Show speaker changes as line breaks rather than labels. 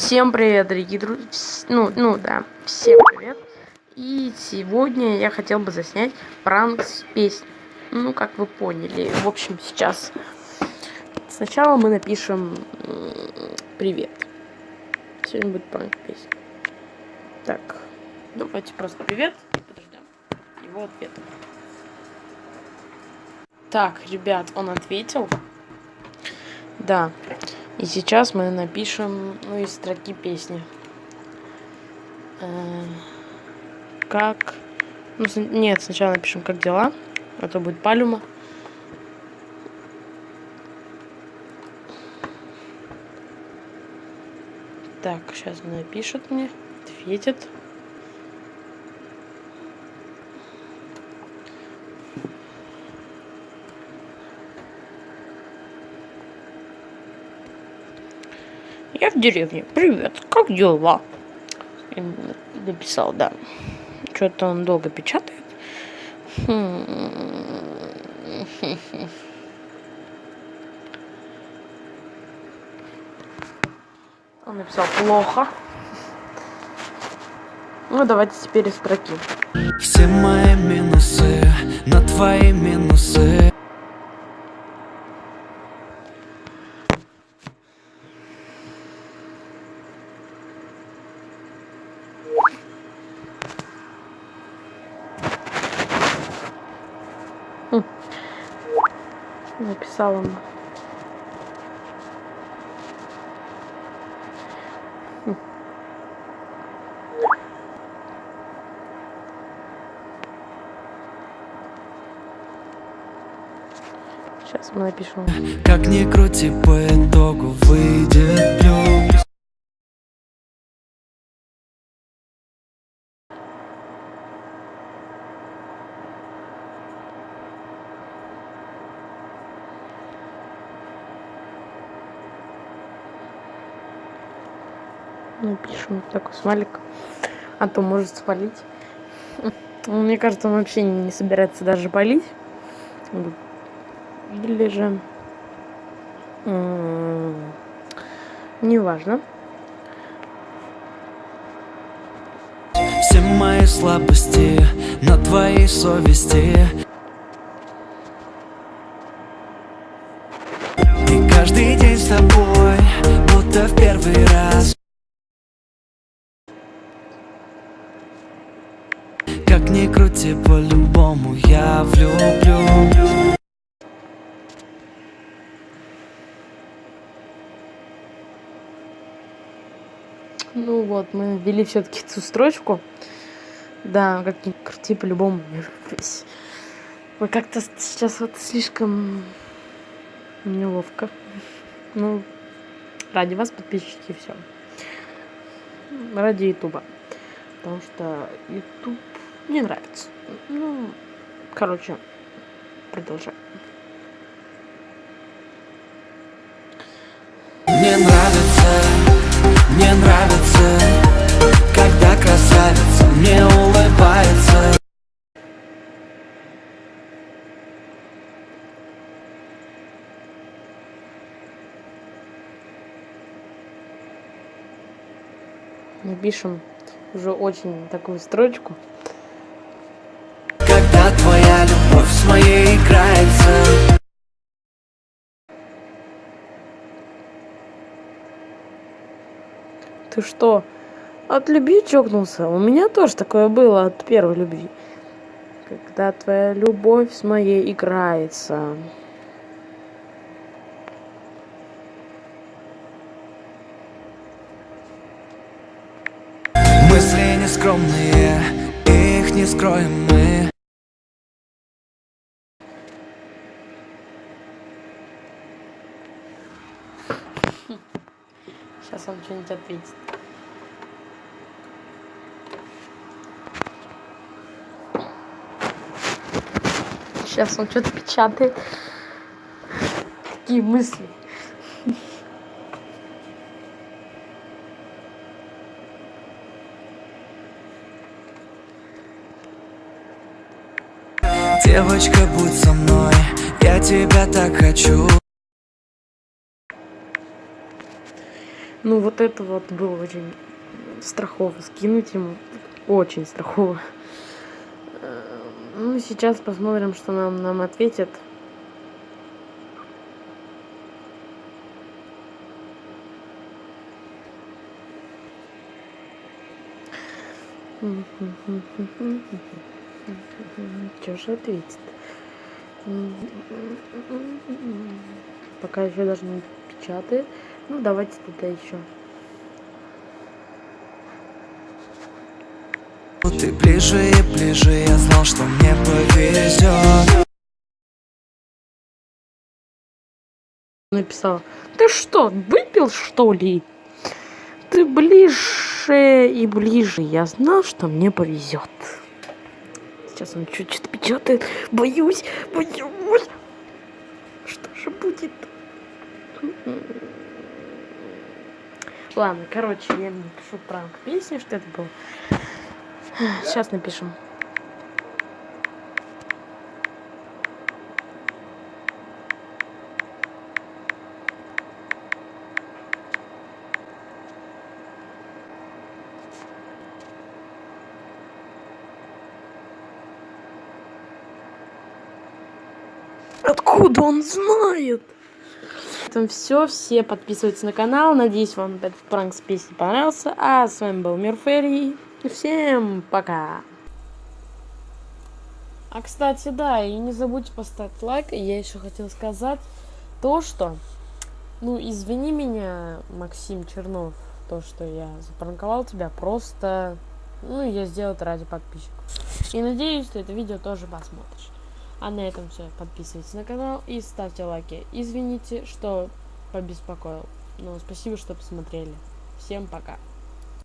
Всем привет, дорогие друзья. Ну, ну да, всем привет. И сегодня я хотел бы заснять пранк с песней. Ну, как вы поняли. В общем, сейчас сначала мы напишем привет. Сегодня будет пранк песни. Так, давайте просто привет. Подождем его ответ. Так, ребят, он ответил. Да. И сейчас мы напишем, ну, из строки песни. Э, как... Ну, нет, сначала напишем, как дела. Это будет палюма. Так, сейчас напишет мне, ответит. Я в деревне. Привет, как дела? И написал, да. Что-то он долго печатает. Он написал плохо. Ну, давайте теперь из строки.
Все мои минусы на твои минусы.
Написал он. Сейчас мы напишем.
Как ни крути, по итогу выйдет
Напишем такой смайлик. А то может спалить. Мне кажется, он вообще не собирается даже палить. Или же... Неважно.
Все мои слабости на твоей совести И каждый день с тобой, будто в первый раз крути, по-любому я влюблю
Ну вот, мы ввели все-таки эту строчку. Да, как ни крути, по-любому. Вы как-то сейчас вот слишком неловко. Ну, ради вас, подписчики, все. Ради ютуба. Потому что ютуб мне нравится. Ну, короче, продолжаем.
Мне нравится, мне нравится Когда красавица мне улыбается
Напишем уже очень такую строчку. Ты что, от любви чокнулся? У меня тоже такое было от первой любви. Когда твоя любовь с моей играется.
Мысли нескромные, их не скроем мы
Сейчас он что-нибудь ответит. Сейчас он что-то печатает. Какие мысли?
Девочка, будь со мной, я тебя так хочу
Ну, вот это вот было очень страхово скинуть ему. Очень страхово. Э, ну, сейчас посмотрим, что нам, нам ответят. Что же ответит? Пока еще даже не печатает. Ну, давайте тогда еще.
Ты ближе и ближе, я знал, что мне повезет
Написала, ты что, выпил что ли? Ты ближе и ближе, я знал, что мне повезет. Сейчас он чуть-чуть печатает. Боюсь, боюсь. Что же будет? Ладно, короче, я напишу пранк песни, что это было. Сейчас напишем. Откуда он знает? Этом все. Все подписывайтесь на канал. Надеюсь, вам этот пранк с песней понравился. А с вами был Мир Ферри. Всем пока. А, кстати, да, и не забудьте поставить лайк. Я еще хотел сказать то, что... Ну, извини меня, Максим Чернов, то, что я запранковал тебя. Просто, ну, я сделал это ради подписчиков. И надеюсь, что это видео тоже посмотришь. А на этом все. Подписывайтесь на канал и ставьте лайки. Извините, что побеспокоил. Но спасибо, что посмотрели. Всем пока.